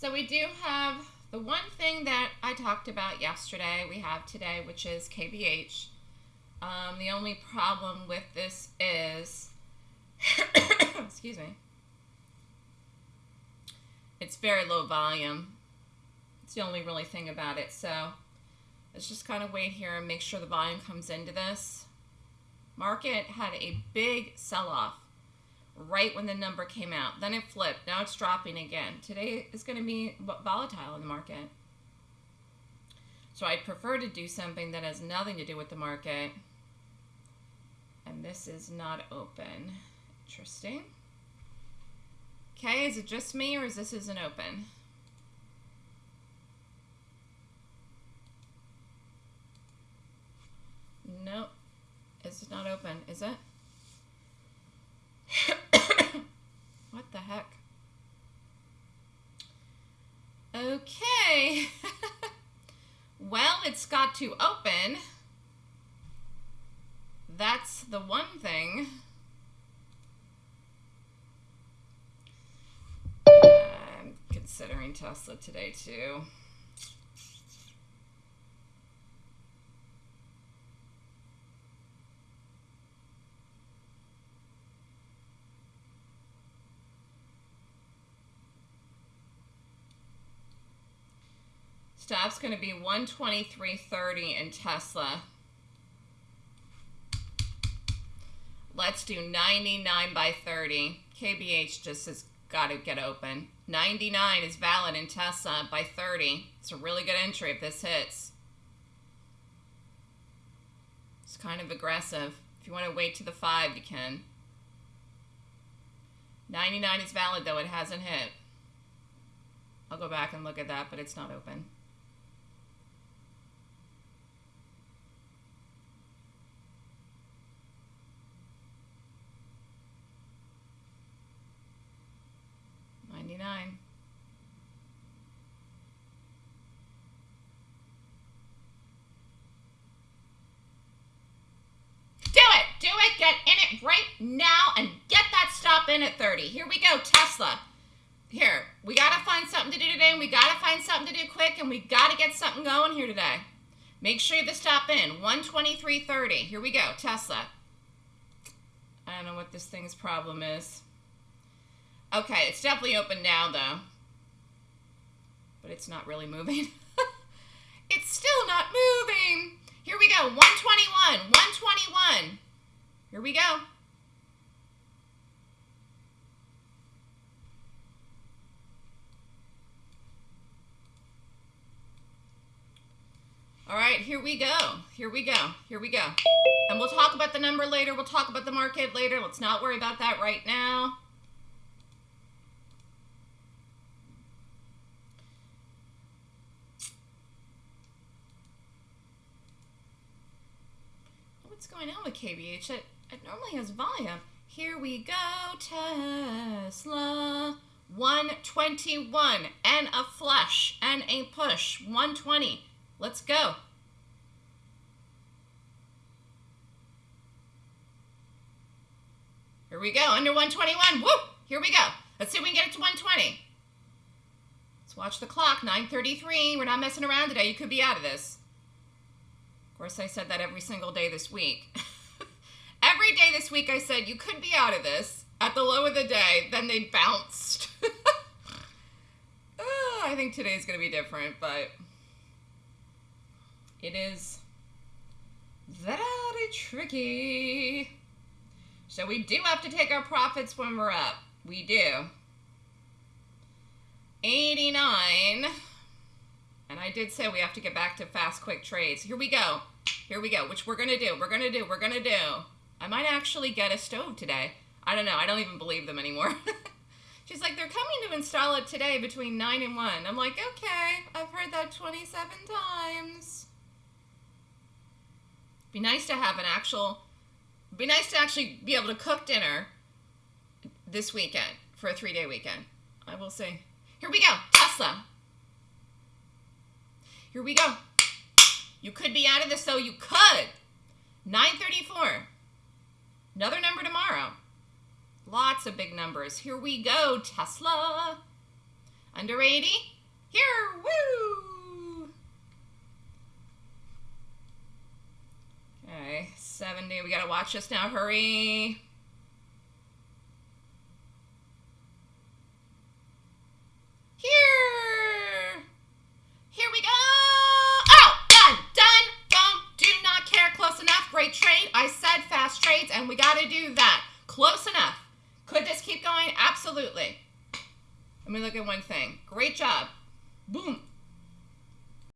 So we do have the one thing that I talked about yesterday, we have today, which is KBH. Um, the only problem with this is, excuse me, it's very low volume. It's the only really thing about it. So let's just kind of wait here and make sure the volume comes into this. Market had a big sell-off right when the number came out. Then it flipped. Now it's dropping again. Today is going to be volatile in the market. So I'd prefer to do something that has nothing to do with the market. And this is not open. Interesting. Okay, is it just me or is this isn't open? Nope. It's not open, is it? what the heck? Okay. well, it's got to open. That's the one thing. I'm considering Tesla today too. Stop's going to be 123.30 in Tesla. Let's do 99 by 30. KBH just has got to get open. 99 is valid in Tesla by 30. It's a really good entry if this hits. It's kind of aggressive. If you want to wait to the 5, you can. 99 is valid, though. It hasn't hit. I'll go back and look at that, but it's not open. 99. Do it! Do it! Get in it right now and get that stop in at 30. Here we go, Tesla. Here, we got to find something to do today, and we got to find something to do quick, and we got to get something going here today. Make sure you have the stop in. 123.30. Here we go, Tesla. I don't know what this thing's problem is. Okay, it's definitely open now, though. But it's not really moving. it's still not moving. Here we go, 121, 121. Here we go. All right, here we go. Here we go. Here we go. And we'll talk about the number later. We'll talk about the market later. Let's not worry about that right now. Going on with KBH? It, it normally has volume. Here we go, Tesla. 121 and a flush and a push. 120. Let's go. Here we go, under 121. Woo! Here we go. Let's see if we can get it to 120. Let's watch the clock, 9.33. We're not messing around today. You could be out of this course, I said that every single day this week. every day this week I said, you could be out of this at the low of the day. Then they bounced. oh, I think today's going to be different, but it is very tricky. So we do have to take our profits when we're up. We do. 89. And I did say we have to get back to fast, quick trades. Here we go. Here we go, which we're going to do. We're going to do. We're going to do. I might actually get a stove today. I don't know. I don't even believe them anymore. She's like, they're coming to install it today between 9 and 1. I'm like, okay, I've heard that 27 times. Be nice to have an actual, be nice to actually be able to cook dinner this weekend for a three-day weekend. I will say. Here we go, Tesla. Here we go. You could be out of this, so you could. 934. Another number tomorrow. Lots of big numbers. Here we go, Tesla. Under 80. Here, woo! Okay, 70. We gotta watch this now. Hurry. Here. Here we go. Oh, done, done, boom. Do not care. Close enough. Great trade. I fast trades, and we got to do that. Close enough. Could this keep going? Absolutely. Let me look at one thing. Great job. Boom.